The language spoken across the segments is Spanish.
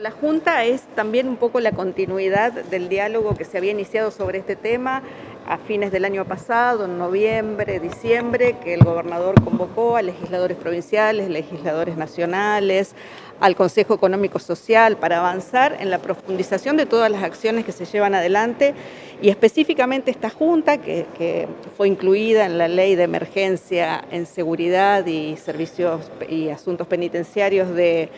La Junta es también un poco la continuidad del diálogo que se había iniciado sobre este tema a fines del año pasado, en noviembre, diciembre, que el gobernador convocó a legisladores provinciales, legisladores nacionales, al Consejo Económico Social para avanzar en la profundización de todas las acciones que se llevan adelante. Y específicamente esta Junta que, fue incluida en la Ley de Emergencia en Seguridad y Servicios y Asuntos Penitenciarios de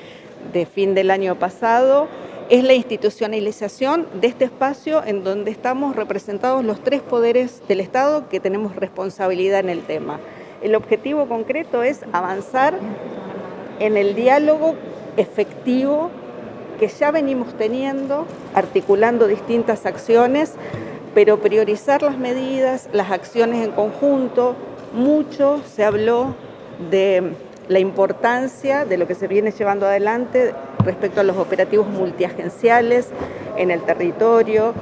de fin del año pasado es la institucionalización de este espacio en donde estamos representados los tres poderes del Estado que tenemos responsabilidad en el tema. El objetivo concreto es avanzar en el diálogo efectivo que ya venimos teniendo, articulando distintas acciones, pero priorizar las medidas, las acciones en conjunto. Mucho se habló de la importancia de lo que se viene llevando adelante respecto a los operativos multiagenciales en el territorio,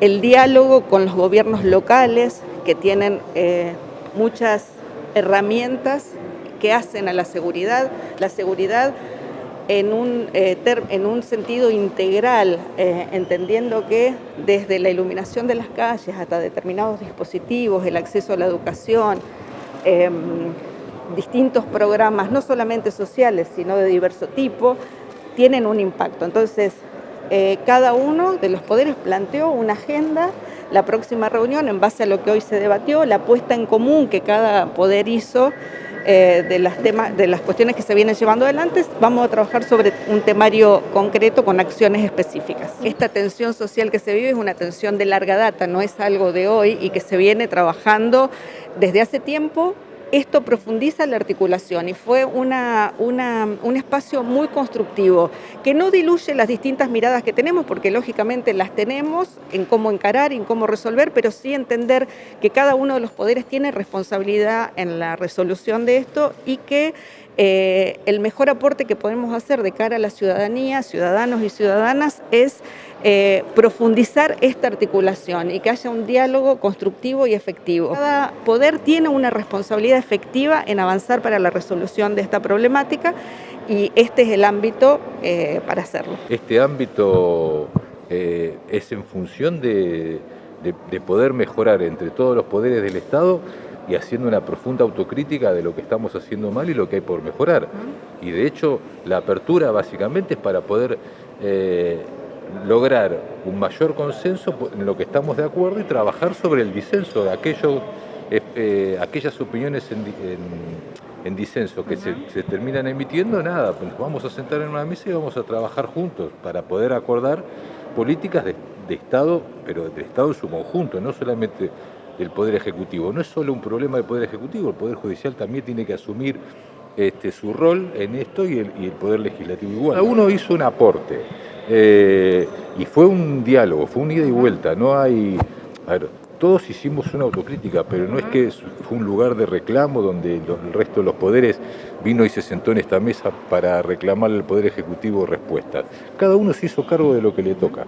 el diálogo con los gobiernos locales que tienen eh, muchas herramientas que hacen a la seguridad, la seguridad en un, eh, en un sentido integral, eh, entendiendo que desde la iluminación de las calles hasta determinados dispositivos, el acceso a la educación, em, distintos programas, no solamente sociales, sino de diverso tipo, tienen un impacto. Entonces, eh, cada uno de los poderes planteó una agenda, la próxima reunión, en base a lo que hoy se debatió, la puesta en común que cada poder hizo eh, de, las temas, de las cuestiones que se vienen llevando adelante, vamos a trabajar sobre un temario concreto con acciones específicas. Esta tensión social que se vive es una tensión de larga data, no es algo de hoy y que se viene trabajando desde hace tiempo esto profundiza la articulación y fue una, un espacio muy constructivo, que no diluye las distintas miradas que tenemos, porque lógicamente las tenemos en cómo encarar y en cómo resolver, pero sí entender que cada uno de los poderes tiene responsabilidad en la resolución de esto y que eh, el mejor aporte que podemos hacer de cara a la ciudadanía, ciudadanos y ciudadanas, es eh, profundizar esta articulación y que haya un diálogo constructivo y efectivo. Cada poder tiene una responsabilidad efectiva en avanzar para la resolución de esta problemática y este es el ámbito eh, para hacerlo. Este ámbito es en función de poder mejorar entre todos los poderes del Estado y haciendo una profunda autocrítica de lo que estamos haciendo mal y lo que hay por mejorar. Y de hecho, la apertura básicamente es para poder eh, lograr un mayor consenso en lo que estamos de acuerdo y trabajar sobre el disenso de eh, eh, aquellas opiniones en, disenso que se, terminan emitiendo, nada, pues nos vamos a sentar en una mesa y vamos a trabajar juntos para poder acordar políticas de, de Estado, pero del Estado en su conjunto, no solamente del Poder Ejecutivo. No es solo un problema del Poder Ejecutivo, el Poder Judicial también tiene que asumir este, su rol en esto y el, Poder Legislativo igual. Cada uno hizo un aporte eh, y fue un diálogo, fue un ida y vuelta, no hay... A ver, todos hicimos una autocrítica, pero no es que fue un lugar de reclamo donde el resto de los poderes vino y se sentó en esta mesa para reclamar al Poder Ejecutivo respuestas. Cada uno se hizo cargo de lo que le toca.